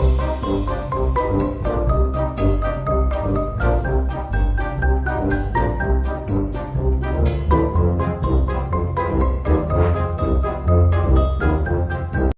oh, you.